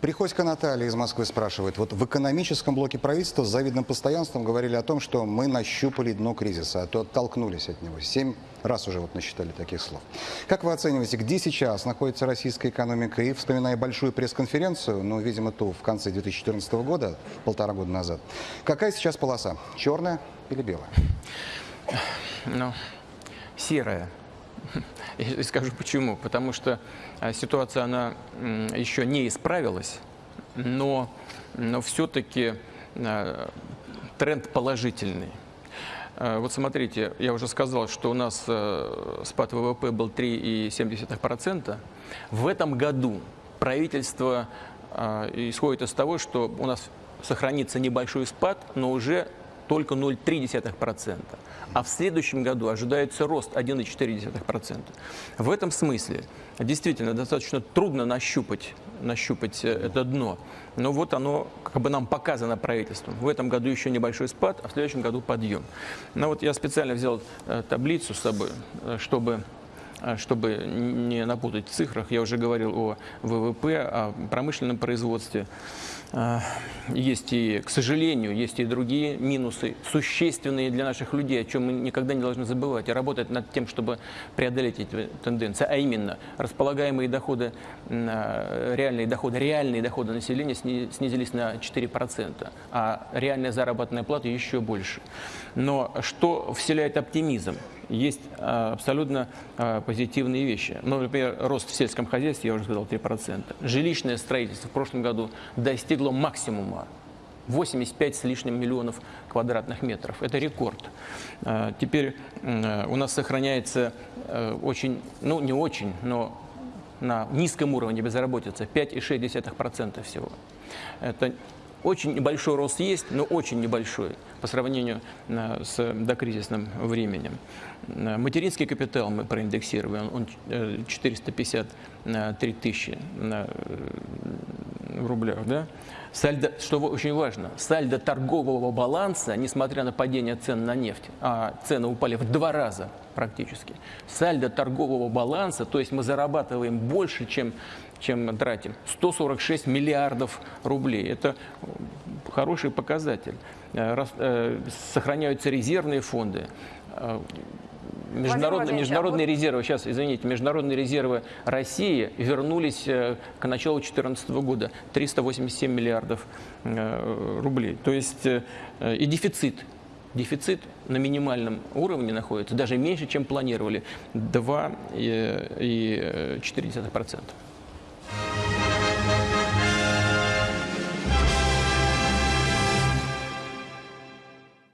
Приходько Наталья из Москвы спрашивает. Вот в экономическом блоке правительства с завидным постоянством говорили о том, что мы нащупали дно кризиса, а то оттолкнулись от него. Семь раз уже вот насчитали таких слов. Как вы оцениваете, где сейчас находится российская экономика? И вспоминая большую пресс-конференцию, ну, видимо, ту в конце 2014 года, полтора года назад, какая сейчас полоса? Черная или белая? Ну, серая. И скажу почему. Потому что а, ситуация, она еще не исправилась, но, но все-таки а, тренд положительный. А, вот смотрите, я уже сказал, что у нас спад ВВП был 3,7%. В этом году правительство исходит из того, что у нас сохранится небольшой спад, но уже только 0,3%. А в следующем году ожидается рост 1,4%. В этом смысле действительно достаточно трудно нащупать, нащупать э, это дно. Но вот оно как бы нам показано правительством. В этом году еще небольшой спад, а в следующем году подъем. Но вот я специально взял э, таблицу с собой, э, чтобы чтобы не напутать в цифрах, я уже говорил о ВВП, о промышленном производстве. А, есть и, к сожалению, есть и другие минусы, существенные для наших людей, о чем мы никогда не должны забывать, и работать над тем, чтобы преодолеть эти тенденции, а именно располагаемые доходы, а, реальные доходы, реальные доходы населения снизились на 4%, а реальная заработная плата еще больше. Но что вселяет оптимизм? Есть а, абсолютно а, позитивные вещи. Ну, например, рост в сельском хозяйстве, я уже сказал, 3%. Жилищное строительство в прошлом году достигло максимума. 85 с лишним миллионов квадратных метров. Это рекорд. А, теперь у нас сохраняется очень, ну не очень, но на низком уровне безработица 5,6% всего. Это очень небольшой рост есть, но очень небольшой по сравнению э, с докризисным временем. Материнский капитал мы проиндексировали, он э, 450 3000 э, в рублях, да? Сальдо, что очень важно, сальдо торгового баланса, несмотря на падение цен на нефть, а цены упали в два раза практически, сальдо торгового баланса, то есть мы зарабатываем больше, чем, чем тратим, 146 миллиардов рублей. Это э, хороший показатель. Э, сохраняются резервные фонды Э, международные, международные резервы, сейчас, извините, международные резервы России вернулись к началу 2014 года 387 миллиардов рублей. То есть и дефицит дефицит на минимальном уровне находится, даже меньше, чем планировали, 2,4%.